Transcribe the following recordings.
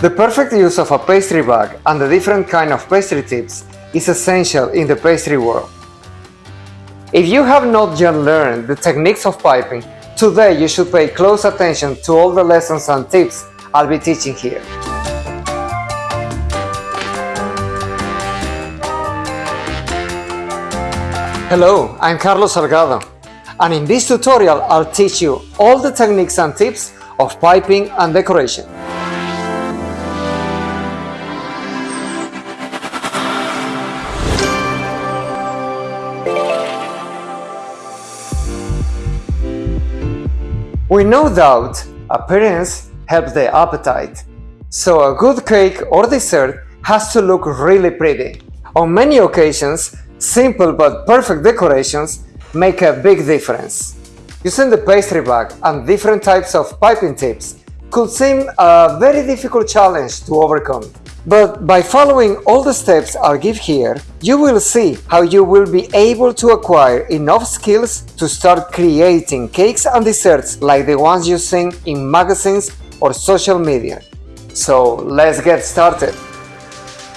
The perfect use of a pastry bag and the different kind of pastry tips is essential in the pastry world. If you have not yet learned the techniques of piping, today you should pay close attention to all the lessons and tips I'll be teaching here. Hello, I'm Carlos Salgado and in this tutorial I'll teach you all the techniques and tips of piping and decoration. We no doubt appearance helps the appetite, so a good cake or dessert has to look really pretty. On many occasions, simple but perfect decorations make a big difference. Using the pastry bag and different types of piping tips could seem a very difficult challenge to overcome. But by following all the steps I'll give here, you will see how you will be able to acquire enough skills to start creating cakes and desserts like the ones you see in magazines or social media. So let's get started.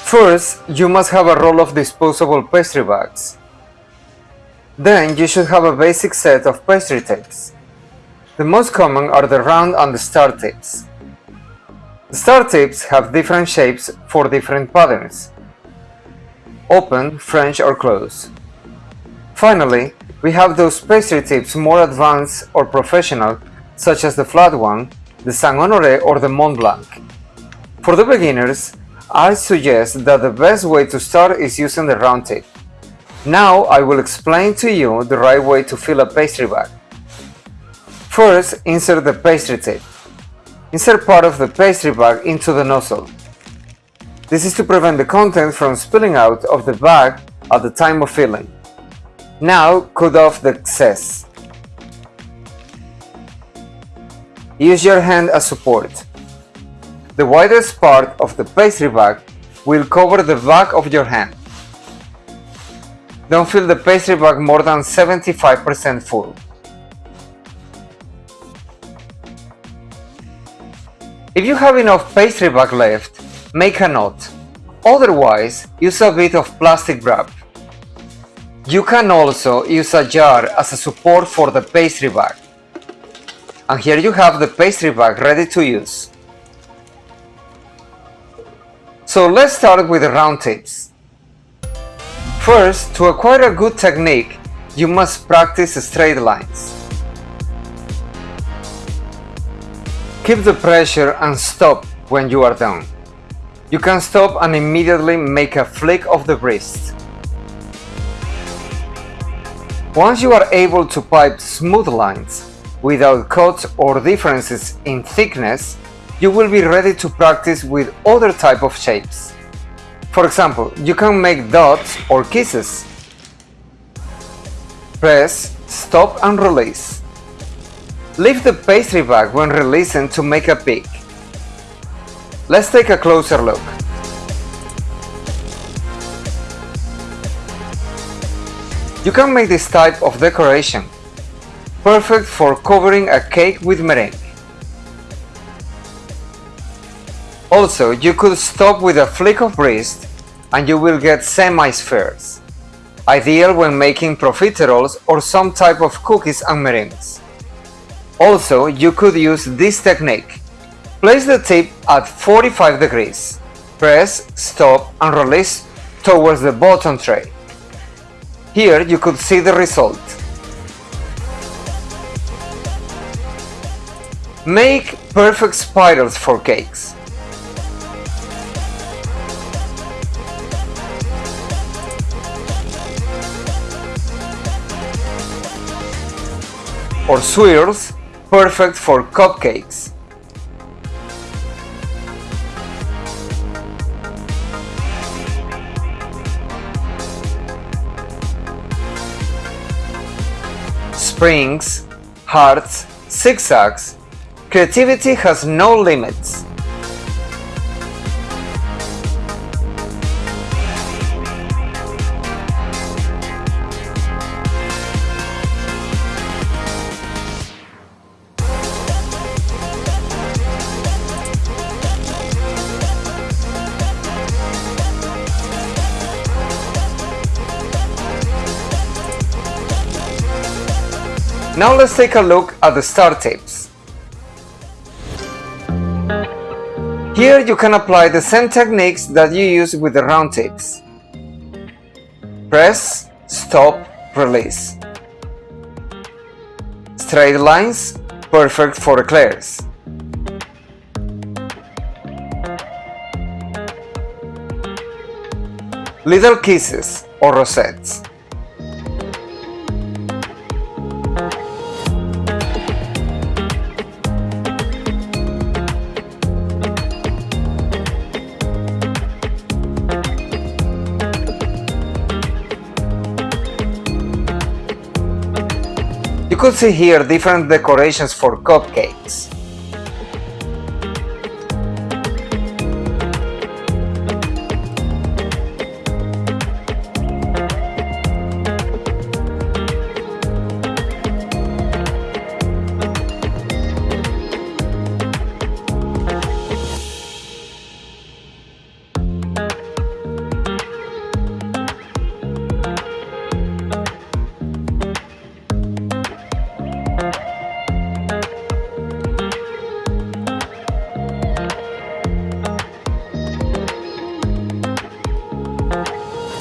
First, you must have a roll of disposable pastry bags. Then you should have a basic set of pastry tips. The most common are the round and the star tips. Star tips have different shapes for different patterns. Open, French or close. Finally, we have those pastry tips more advanced or professional such as the flat one, the Saint Honoré or the Mont Blanc. For the beginners, I suggest that the best way to start is using the round tip. Now I will explain to you the right way to fill a pastry bag. First, insert the pastry tip. Insert part of the pastry bag into the nozzle. This is to prevent the content from spilling out of the bag at the time of filling. Now cut off the excess. Use your hand as support. The widest part of the pastry bag will cover the back of your hand. Don't fill the pastry bag more than 75% full. If you have enough pastry bag left, make a knot. Otherwise, use a bit of plastic wrap. You can also use a jar as a support for the pastry bag. And here you have the pastry bag ready to use. So let's start with the round tips. First, to acquire a good technique, you must practice straight lines. Keep the pressure and stop when you are done. You can stop and immediately make a flick of the wrist. Once you are able to pipe smooth lines, without cuts or differences in thickness, you will be ready to practice with other type of shapes. For example, you can make dots or kisses. Press, stop and release. Lift the pastry bag when releasing to make a peak. Let's take a closer look. You can make this type of decoration, perfect for covering a cake with meringue. Also, you could stop with a flick of wrist and you will get semi-spheres, ideal when making profiteroles or some type of cookies and meringues. Also, you could use this technique. Place the tip at 45 degrees. Press, stop and release towards the bottom tray. Here you could see the result. Make perfect spirals for cakes. Or swirls perfect for cupcakes. Springs, hearts, zigzags, creativity has no limits. Now let's take a look at the star tips. Here you can apply the same techniques that you use with the round tips. Press, stop, release. Straight lines, perfect for eclairs. Little kisses or rosettes. Could see here different decorations for cupcakes.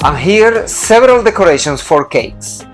And here several decorations for cakes.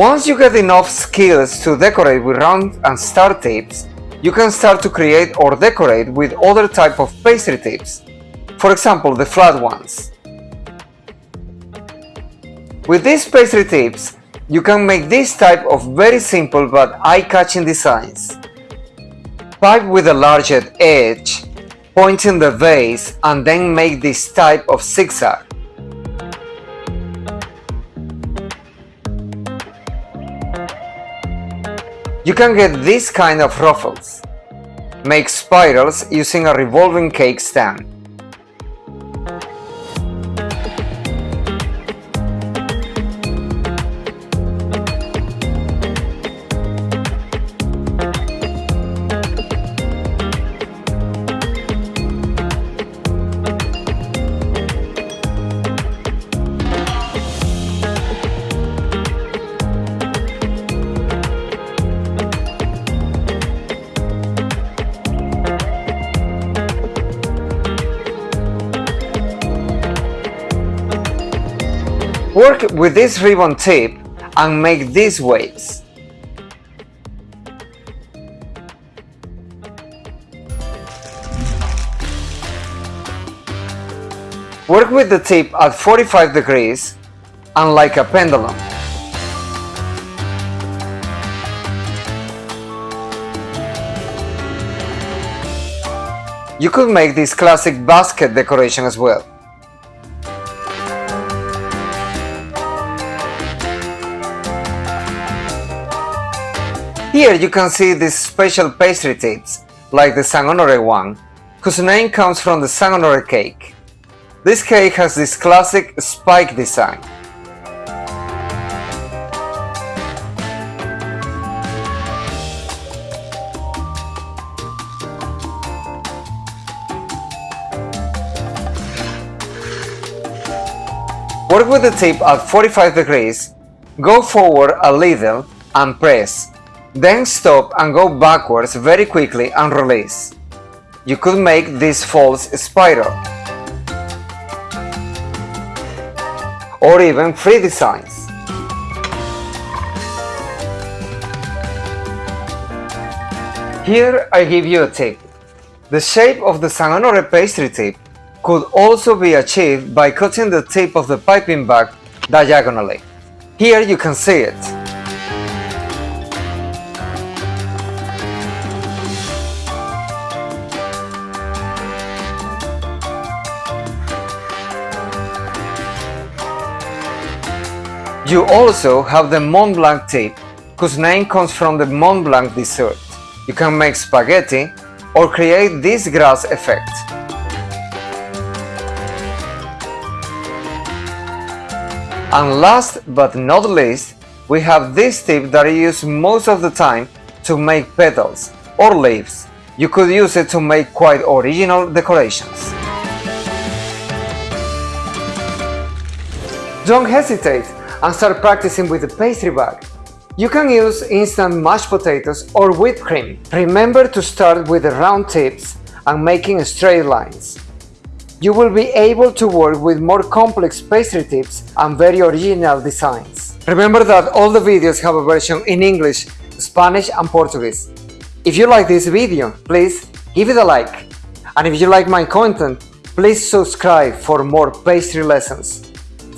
Once you get enough skills to decorate with round and star tips, you can start to create or decorate with other type of pastry tips, for example the flat ones. With these pastry tips, you can make this type of very simple but eye-catching designs. Pipe with a larger edge, point in the base and then make this type of zigzag. You can get this kind of ruffles. Make spirals using a revolving cake stand. Work with this ribbon tip and make these waves. Work with the tip at 45 degrees and like a pendulum. You could make this classic basket decoration as well. Here you can see these special pastry tips, like the San Honore one, whose name comes from the San Honore cake. This cake has this classic spike design. Work with the tip at 45 degrees, go forward a little and press then stop and go backwards very quickly and release. You could make this false spiral. Or even free designs. Here I give you a tip. The shape of the Saint Honore pastry tip could also be achieved by cutting the tip of the piping bag diagonally. Here you can see it. You also have the Mont Blanc tip, whose name comes from the Mont Blanc dessert. You can make spaghetti or create this grass effect. And last but not least, we have this tip that I use most of the time to make petals or leaves. You could use it to make quite original decorations. Don't hesitate and start practicing with the pastry bag. You can use instant mashed potatoes or whipped cream. Remember to start with the round tips and making straight lines. You will be able to work with more complex pastry tips and very original designs. Remember that all the videos have a version in English, Spanish and Portuguese. If you like this video, please give it a like. And if you like my content, please subscribe for more pastry lessons.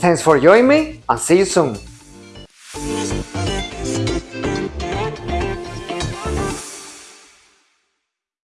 Thanks for joining me and see you soon.